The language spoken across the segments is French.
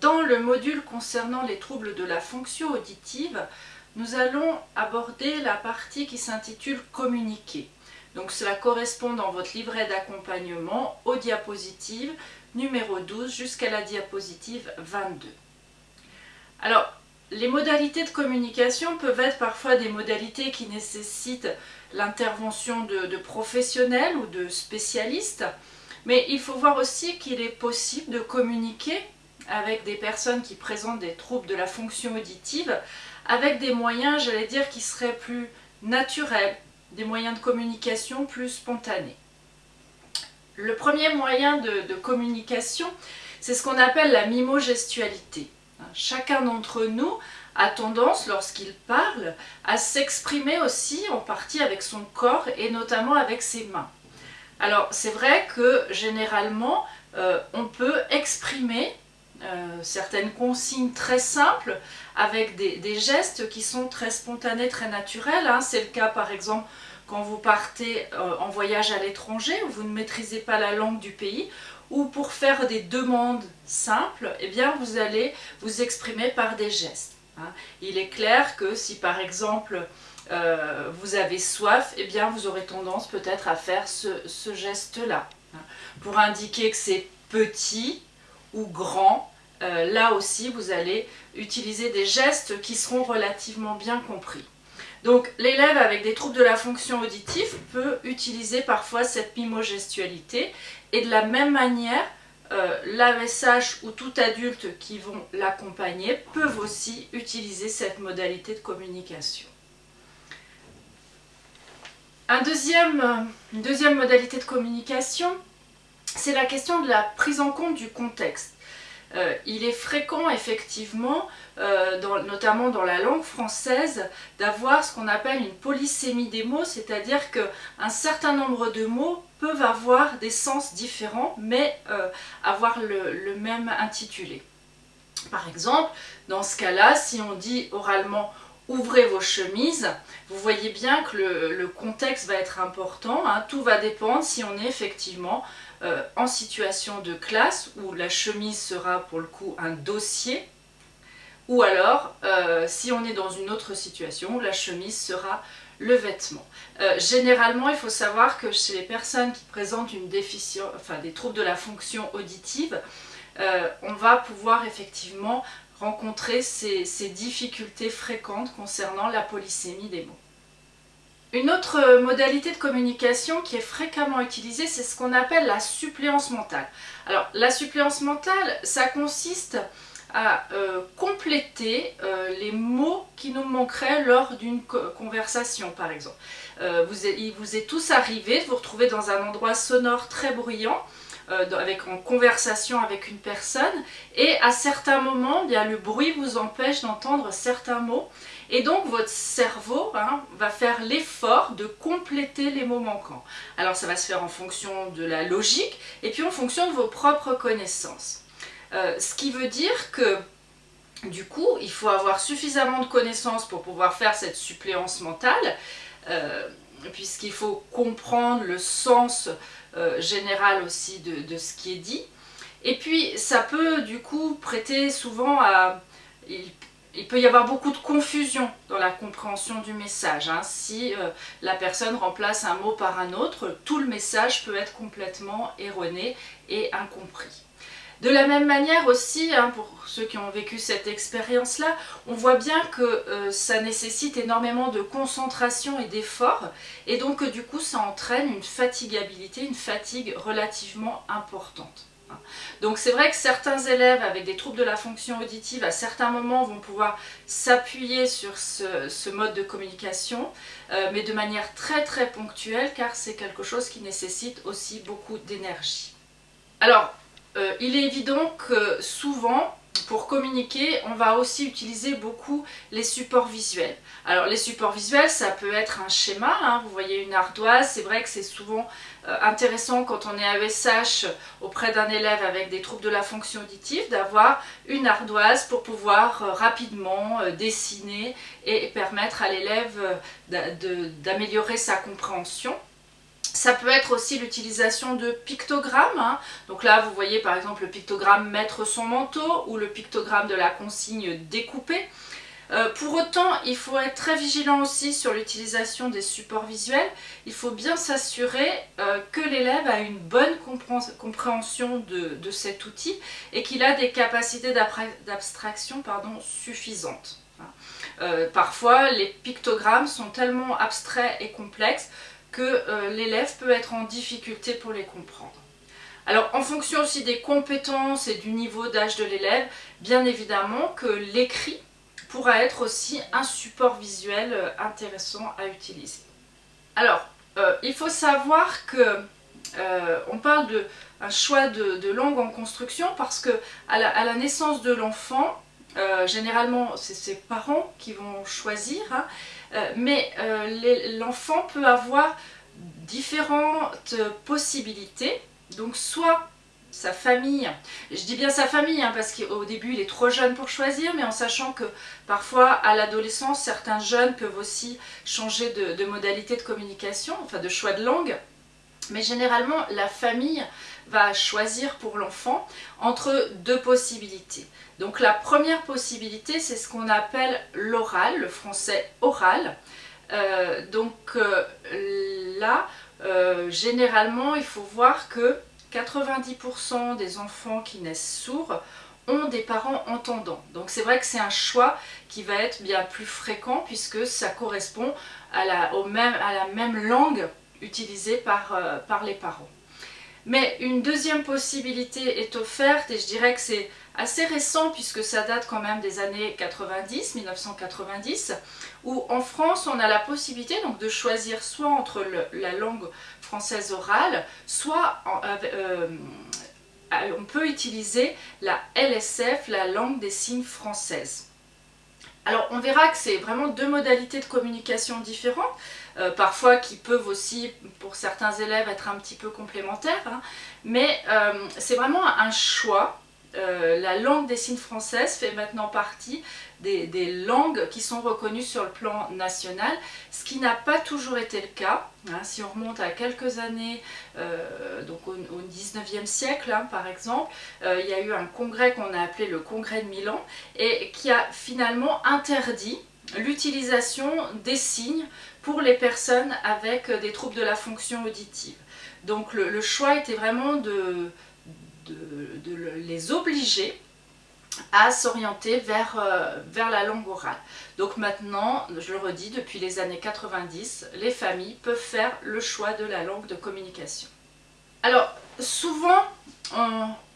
Dans le module concernant les troubles de la fonction auditive, nous allons aborder la partie qui s'intitule « Communiquer ». Donc cela correspond dans votre livret d'accompagnement aux diapositives numéro 12 jusqu'à la diapositive 22. Alors, les modalités de communication peuvent être parfois des modalités qui nécessitent l'intervention de, professionnels ou de spécialistes, mais il faut voir aussi qu'il est possible de communiquer avec des personnes qui présentent des troubles de la fonction auditive avec des moyens, j'allais dire, qui seraient plus naturels, des moyens de communication plus spontanés. Le premier moyen de, communication, c'est ce qu'on appelle la mimogestualité. Chacun d'entre nous a tendance, lorsqu'il parle, à s'exprimer aussi en partie avec son corps et notamment avec ses mains. Alors c'est vrai que généralement, euh, on peut exprimer euh, certaines consignes très simples avec des, gestes qui sont très spontanés, très naturels. Hein. C'est le cas par exemple quand vous partez euh, en voyage à l'étranger, où vous ne maîtrisez pas la langue du pays, ou pour faire des demandes simples, eh bien vous allez vous exprimer par des gestes. Hein. Il est clair que si par exemple euh, vous avez soif, eh bien vous aurez tendance peut-être à faire ce, geste-là. Hein. Pour indiquer que c'est petit, ou grand, euh, là aussi vous allez utiliser des gestes qui seront relativement bien compris. Donc l'élève avec des troubles de la fonction auditive peut utiliser parfois cette mimogestualité et de la même manière euh, ou tout adulte qui vont l'accompagner peuvent aussi utiliser cette modalité de communication. Un une deuxième modalité de communication, c'est la question de la prise en compte du contexte. Euh, il est fréquent effectivement, euh, notamment dans la langue française, d'avoir ce qu'on appelle une polysémie des mots, c'est-à-dire qu'un certain nombre de mots peuvent avoir des sens différents, mais euh, avoir le, même intitulé. Par exemple, dans ce cas-là, si on dit oralement ouvrez vos chemises, vous voyez bien que le, contexte va être important, hein. tout va dépendre si on est effectivement euh, en situation de classe, où la chemise sera pour le coup un dossier, ou alors euh, si on est dans une autre situation, où la chemise sera le vêtement. Euh, généralement, il faut savoir que chez les personnes qui présentent une déficience, enfin des troubles de la fonction auditive, on va pouvoir effectivement rencontrer ces, difficultés fréquentes concernant la polysémie des mots. Une autre modalité de communication qui est fréquemment utilisée, c'est ce qu'on appelle la suppléance mentale. Alors, la suppléance mentale, ça consiste à euh, compléter euh, les mots qui nous manqueraient lors d'une conversation, par exemple. Euh, vous, il vous est tous arrivé de vous retrouver dans un endroit sonore très bruyant, euh, avec, en conversation avec une personne et à certains moments, bien, le bruit vous empêche d'entendre certains mots et donc votre cerveau hein, va faire l'effort de compléter les mots manquants. Alors ça va se faire en fonction de la logique et puis en fonction de vos propres connaissances. Euh, ce qui veut dire que du coup, il faut avoir suffisamment de connaissances pour pouvoir faire cette suppléance mentale, euh, puisqu'il faut comprendre le sens euh, général aussi de, ce qui est dit. Et puis ça peut du coup prêter souvent à... Il, peut y avoir beaucoup de confusion dans la compréhension du message. Hein. Si euh, la personne remplace un mot par un autre, tout le message peut être complètement erroné et incompris. De la même manière aussi, hein, pour ceux qui ont vécu cette expérience-là, on voit bien que euh, ça nécessite énormément de concentration et d'effort, et donc du coup ça entraîne une fatigabilité, une fatigue relativement importante. Hein. Donc c'est vrai que certains élèves avec des troubles de la fonction auditive à certains moments vont pouvoir s'appuyer sur ce, mode de communication, euh, mais de manière très très ponctuelle car c'est quelque chose qui nécessite aussi beaucoup d'énergie. Alors, euh, il est évident que souvent, pour communiquer, on va aussi utiliser beaucoup les supports visuels. Alors les supports visuels, ça peut être un schéma, hein. vous voyez une ardoise, c'est vrai que c'est souvent euh, intéressant quand on est AESH auprès d'un élève avec des troubles de la fonction auditive d'avoir une ardoise pour pouvoir euh, rapidement dessiner et permettre à l'élève d'améliorer sa compréhension. Ça peut être aussi l'utilisation de pictogrammes. Hein. Donc là, vous voyez par exemple le pictogramme mettre son manteau ou le pictogramme de la consigne découpée. Euh, pour autant, il faut être très vigilant aussi sur l'utilisation des supports visuels. Il faut bien s'assurer euh, que l'élève a une bonne compréhension de, cet outil et qu'il a des capacités d'abstraction suffisantes. Hein. Euh, parfois, les pictogrammes sont tellement abstraits et complexes que l'élève peut être en difficulté pour les comprendre. Alors en fonction aussi des compétences et du niveau d'âge de l'élève, bien évidemment que l'écrit pourra être aussi un support visuel euh, intéressant à utiliser. Alors, euh, il faut savoir que euh, on parle d'un choix de, langue en construction parce que à la, naissance de l'enfant, généralement c'est ses parents qui vont choisir, hein, mais l'enfant peut avoir différentes possibilités. Donc soit sa famille. Je dis bien sa famille hein, parce qu'au début il est trop jeune pour choisir, mais en sachant que parfois à l'adolescence, certains jeunes peuvent aussi changer de, modalité de communication, enfin de choix de langue. Mais généralement, la famille va choisir pour l'enfant entre deux possibilités. Donc la première possibilité, c'est ce qu'on appelle l'oral, le français oral. Euh, donc euh, là, euh, généralement, il faut voir que 90% des enfants qui naissent sourds ont des parents entendants. Donc c'est vrai que c'est un choix qui va être bien plus fréquent puisque ça correspond à la, même, à la même langue utilisée par, par les parents. Mais une deuxième possibilité est offerte et je dirais que c'est assez récent puisque ça date quand même des années 90, 1990, où en France on a la possibilité donc de choisir soit entre la langue française orale, soit euh, on peut utiliser la LSF, la langue des signes française. Alors on verra que c'est vraiment deux modalités de communication différentes, euh, parfois qui peuvent aussi pour certains élèves être un petit peu complémentaires, hein. mais euh, c'est vraiment un choix euh, la langue des signes française fait maintenant partie des, langues qui sont reconnues sur le plan national, ce qui n'a pas toujours été le cas. Hein. si on remonte à quelques années, donc au, 19e siècle hein, par exemple, il y a eu un congrès qu'on a appelé le congrès de Milan et qui a finalement interdit l'utilisation des signes pour les personnes avec des troubles de la fonction auditive. Donc le choix était vraiment de les obliger à s'orienter euh, vers la langue orale. Donc maintenant, je le redis, depuis les années 90, les familles peuvent faire le choix de la langue de communication. Alors, souvent,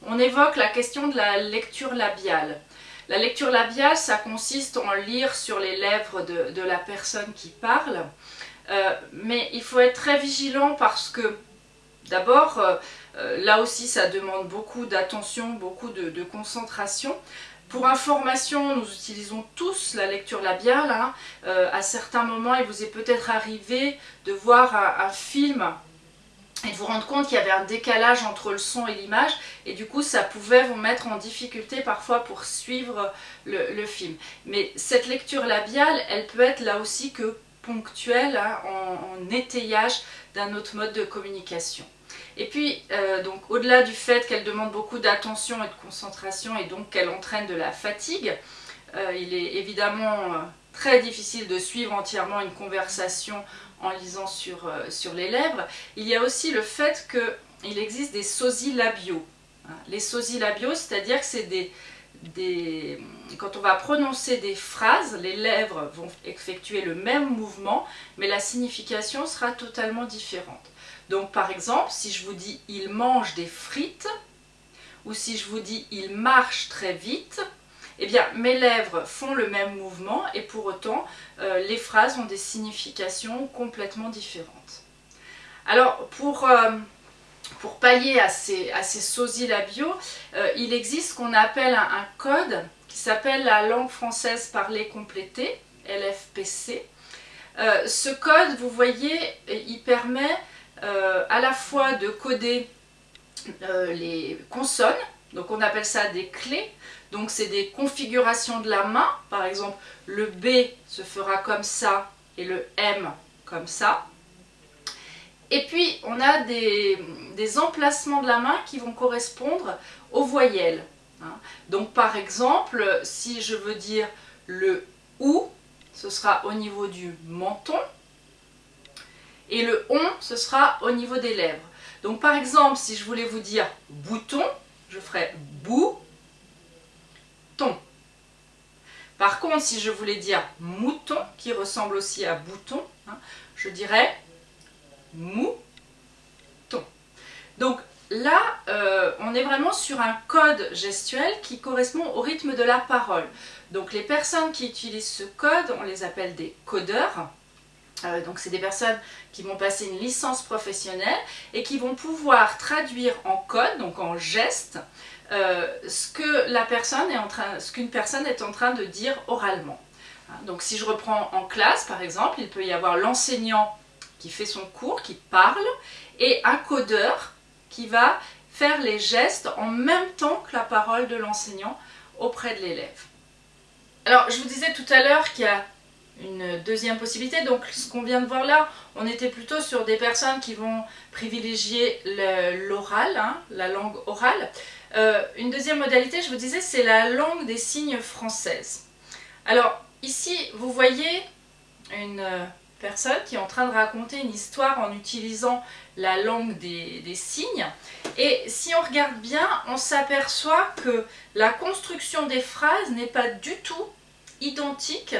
on, évoque la question de la lecture labiale. La lecture labiale, ça consiste en lire sur les lèvres de, la personne qui parle, euh, mais il faut être très vigilant parce que, d'abord, euh, euh, là aussi, ça demande beaucoup d'attention, beaucoup de, concentration. Pour information, nous utilisons tous la lecture labiale. Hein. À certains moments, il vous est peut-être arrivé de voir un, film et de vous rendre compte qu'il y avait un décalage entre le son et l'image et du coup ça pouvait vous mettre en difficulté parfois pour suivre le, film. Mais cette lecture labiale, elle peut être là aussi que ponctuelle hein, en étayage d'un autre mode de communication. Et puis, euh, donc au-delà du fait qu'elle demande beaucoup d'attention et de concentration et donc qu'elle entraîne de la fatigue, euh, il est évidemment euh, très difficile de suivre entièrement une conversation en lisant sur, sur les lèvres. Il y a aussi le fait qu'il existe des sosies. Hein. Les sosies labiaux, c'est-à-dire que c'est des, quand on va prononcer des phrases, les lèvres vont effectuer le même mouvement, mais la signification sera totalement différente. Donc par exemple, si je vous dis « il mange des frites » ou si je vous dis « il marche très vite », eh bien mes lèvres font le même mouvement et pour autant euh, les phrases ont des significations complètement différentes. Alors pour, euh, pallier à ces, à ces sosies labiaux, euh, il existe ce qu'on appelle un, un, code qui s'appelle la langue française parlée complétée, LFPC. ce code, vous voyez, il permet à la fois de coder les consonnes, donc on appelle ça des clés, donc c'est des configurations de la main, par exemple le B se fera comme ça et le M comme ça, Et puis, on a des, emplacements de la main qui vont correspondre aux voyelles. Hein. Donc, par exemple, si je veux dire le OU, ce sera au niveau du menton. Et le ON, ce sera au niveau des lèvres. Donc, par exemple, si je voulais vous dire bouton, je ferais bou, ton. Par contre, si je voulais dire mouton, qui ressemble aussi à bouton, hein, je dirais mouton. Donc là, euh, on est vraiment sur un code gestuel qui correspond au rythme de la parole. Donc les personnes qui utilisent ce code, on les appelle des codeurs. Euh, donc c'est des personnes qui vont passer une licence professionnelle et qui vont pouvoir traduire en code, donc en geste, euh, ce ce qu'une personne est en train de dire oralement. Hein, donc si je reprends en classe par exemple, il peut y avoir l'enseignant qui fait son cours, qui parle, et un codeur qui va faire les gestes en même temps que la parole de l'enseignant auprès de l'élève. Alors, je vous disais tout à l'heure qu'il y a une deuxième possibilité. Donc, ce qu'on vient de voir là, on était plutôt sur des personnes qui vont privilégier l'oral, hein, la langue orale. Euh, une deuxième modalité, je vous disais, c'est la langue des signes française. Alors, ici, vous voyez une personne qui est en train de raconter une histoire en utilisant la langue des, signes. Et si on regarde bien, on s'aperçoit que la construction des phrases n'est pas du tout identique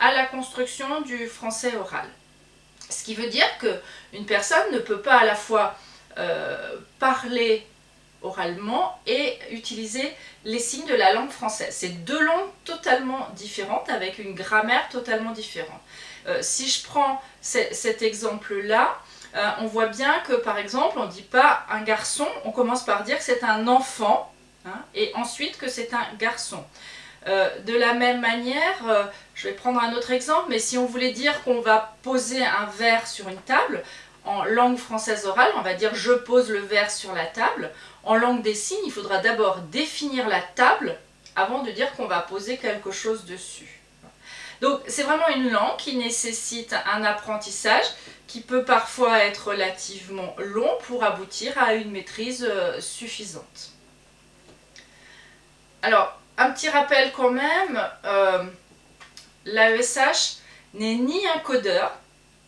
à la construction du français oral. Ce qui veut dire qu'une personne ne peut pas à la fois euh, parler oralement et utiliser les signes de la langue française. C'est deux langues totalement différentes avec une grammaire totalement différente. Euh, si je prends cet exemple-là, euh, on voit bien que par exemple, on ne dit pas un garçon, on commence par dire que c'est un enfant, hein, et ensuite que c'est un garçon. Euh, de la même manière, je vais prendre un autre exemple, mais si on voulait dire qu'on va poser un verre sur une table, en langue française orale, on va dire je pose le verre sur la table. En langue des signes, il faudra d'abord définir la table avant de dire qu'on va poser quelque chose dessus. Donc c'est vraiment une langue qui nécessite un apprentissage qui peut parfois être relativement long pour aboutir à une maîtrise euh, suffisante. Alors, un petit rappel quand même, euh, l'AESH n'est ni un codeur,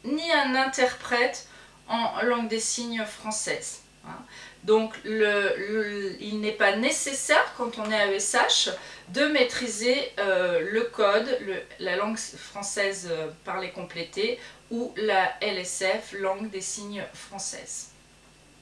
ni un interprète en langue des signes française. Hein. Donc il n'est pas nécessaire quand on est à ESH de maîtriser euh, le code, la langue française euh, parlée complétée ou la LSF, langue des signes française.